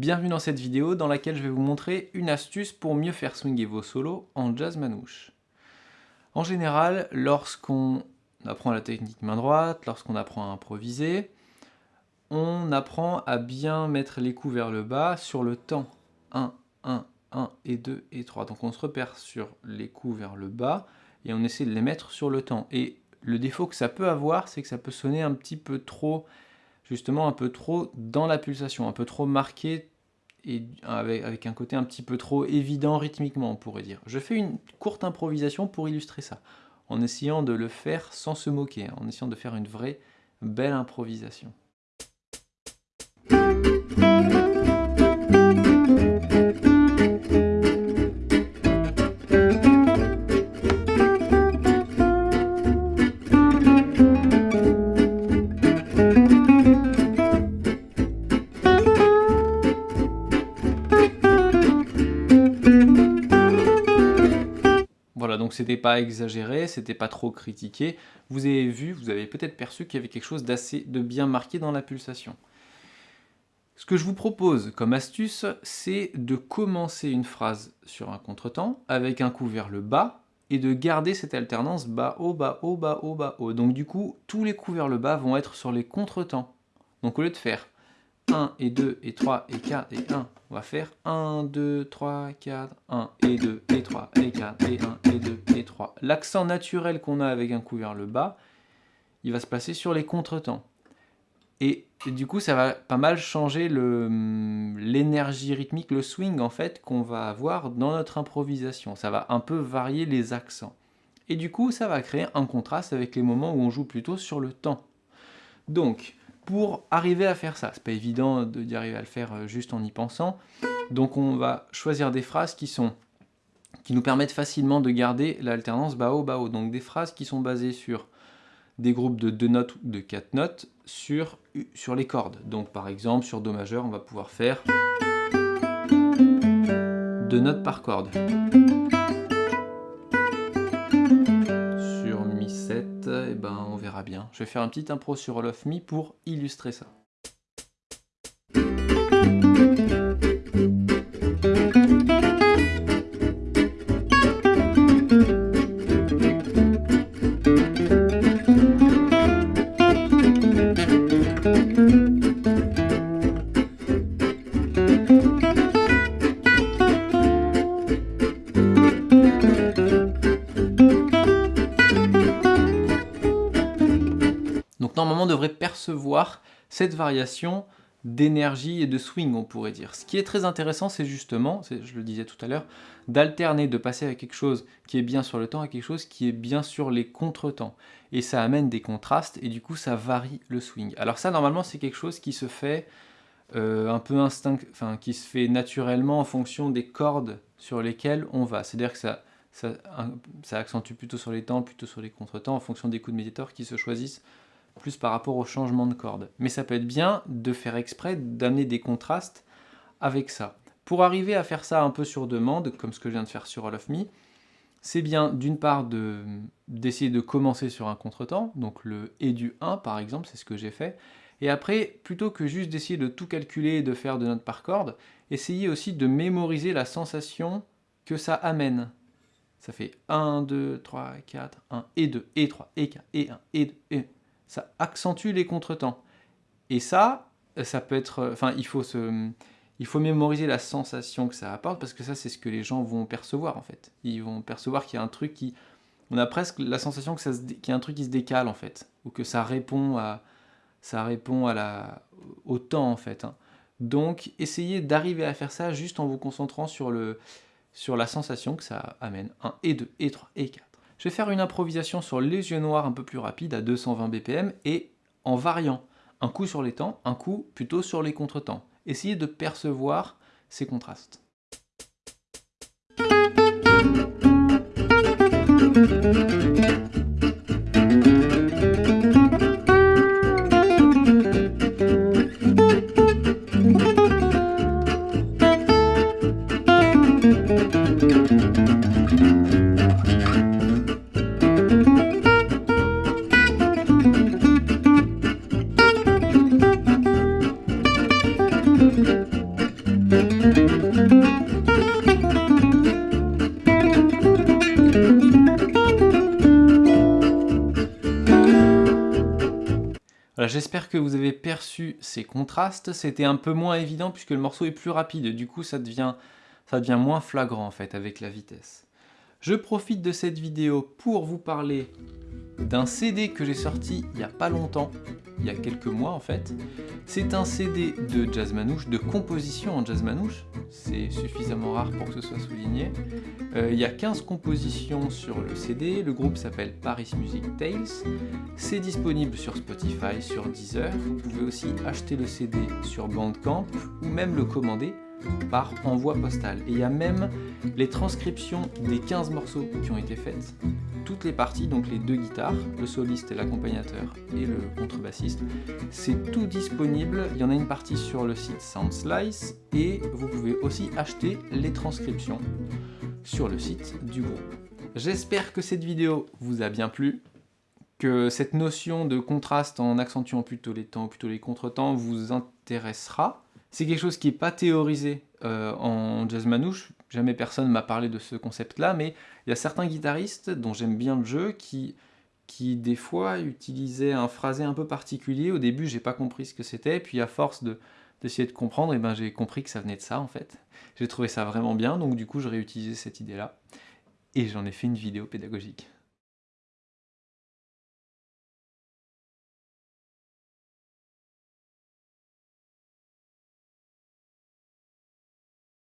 Bienvenue dans cette vidéo dans laquelle je vais vous montrer une astuce pour mieux faire swinger vos solos en jazz manouche. En général, lorsqu'on apprend la technique main droite, lorsqu'on apprend à improviser, on apprend à bien mettre les coups vers le bas sur le temps. 1, 1, 1 et 2 et 3. Donc on se repère sur les coups vers le bas et on essaie de les mettre sur le temps. Et le défaut que ça peut avoir, c'est que ça peut sonner un petit peu trop, justement un peu trop dans la pulsation, un peu trop marqué et avec, un côté un petit peu trop évident rythmiquement, on pourrait dire. Je fais une courte improvisation pour illustrer ça, en essayant de le faire sans se moquer, en essayant de faire une vraie belle improvisation. C'était pas exagéré, c'était pas trop critiqué. Vous avez vu, vous avez peut-être perçu qu'il y avait quelque chose d'assez de bien marqué dans la pulsation. Ce que je vous propose comme astuce, c'est de commencer une phrase sur un contretemps avec un coup vers le bas et de garder cette alternance bas-haut, bas-haut, bas-haut, bas-haut. Donc du coup, tous les coups vers le bas vont être sur les contretemps. Donc au lieu de faire 1 et 2 et 3 et 4 et 1. On va faire 1, 2, 3, 4, 1 et 2 et 3 et 4 et 1 et 2 et 3. L'accent naturel qu'on a avec un coup vers le bas, il va se passer sur les contretemps. Et, et du coup, ça va pas mal changer l'énergie rythmique, le swing en fait, qu'on va avoir dans notre improvisation. Ça va un peu varier les accents. Et du coup, ça va créer un contraste avec les moments où on joue plutôt sur le temps. Donc, pour arriver à faire ça. C'est pas évident d'y arriver à le faire euh, juste en y pensant. Donc on va choisir des phrases qui sont qui nous permettent facilement de garder l'alternance bas-haut, Donc des phrases qui sont basées sur des groupes de deux notes ou de quatre notes sur, sur les cordes. Donc par exemple sur Do majeur, on va pouvoir faire deux notes par corde. et eh ben on verra bien. Je vais faire un petit impro sur All of Me pour illustrer ça. Normalement devrait percevoir cette variation d'énergie et de swing, on pourrait dire. Ce qui est très intéressant, c'est justement, je le disais tout à l'heure, d'alterner, de passer à quelque chose qui est bien sur le temps à quelque chose qui est bien sur les contretemps. Et ça amène des contrastes, et du coup, ça varie le swing. Alors ça, normalement, c'est quelque chose qui se fait euh, un peu instinct, enfin, qui se fait naturellement en fonction des cordes sur lesquelles on va. C'est-à-dire que ça, ça, accentue plutôt sur les temps, plutôt sur les contretemps, en fonction des coups de médiator qui se choisissent plus par rapport au changement de corde. Mais ça peut être bien de faire exprès d'amener des contrastes avec ça. Pour arriver à faire ça un peu sur demande, comme ce que je viens de faire sur All of Me, c'est bien d'une part d'essayer de, commencer sur un contretemps, donc le et du 1 par exemple, c'est ce que j'ai fait, et après, plutôt que juste d'essayer de tout calculer et de faire de notes par corde, essayez aussi de mémoriser la sensation que ça amène. Ça fait 1, 2, 3, 4, 1, et 2, et 3, et 4, et 1, et 2, et ça accentue les contretemps. Et ça, ça peut être... Enfin, il faut, se, il faut mémoriser la sensation que ça apporte, parce que ça, c'est ce que les gens vont percevoir, en fait. Ils vont percevoir qu'il y a un truc qui... On a presque la sensation qu'il y a un truc qui se décale, en fait. Ou que ça répond à, ça répond à la, au temps, en fait. Hein. Donc, essayez d'arriver à faire ça juste en vous concentrant sur, le, sur la sensation que ça amène. 1 et 2 et 3 et 4. Je vais faire une improvisation sur les yeux noirs un peu plus rapide à 220 BPM et en variant un coup sur les temps, un coup plutôt sur les contretemps. Essayez de percevoir ces contrastes. J'espère que vous avez perçu ces contrastes. C'était un peu moins évident puisque le morceau est plus rapide. Du coup, ça devient, ça devient moins flagrant en fait avec la vitesse. Je profite de cette vidéo pour vous parler d'un CD que j'ai sorti il n'y a pas longtemps, il y a quelques mois en fait. C'est un CD de jazz manouche, de composition en jazz manouche, c'est suffisamment rare pour que ce soit souligné. Euh, il y a 15 compositions sur le CD, le groupe s'appelle Paris Music Tales. C'est disponible sur Spotify, sur Deezer, vous pouvez aussi acheter le CD sur Bandcamp ou même le commander par envoi postal. Et il y a même les transcriptions des 15 morceaux qui ont été faites. Toutes les parties, donc les deux guitares, le soliste et l'accompagnateur et le contrebassiste, c'est tout disponible. Il y en a une partie sur le site Soundslice et vous pouvez aussi acheter les transcriptions sur le site du groupe. J'espère que cette vidéo vous a bien plu, que cette notion de contraste en accentuant plutôt les temps, plutôt les contretemps vous intéressera. C'est quelque chose qui n'est pas théorisé euh, en jazz manouche, jamais personne m'a parlé de ce concept-là, mais il y a certains guitaristes dont j'aime bien le jeu qui, qui des fois utilisaient un phrasé un peu particulier. Au début, j'ai pas compris ce que c'était, puis à force d'essayer de, comprendre, eh ben, j'ai compris que ça venait de ça en fait. J'ai trouvé ça vraiment bien, donc du coup, j'ai réutilisé cette idée-là, et j'en ai fait une vidéo pédagogique.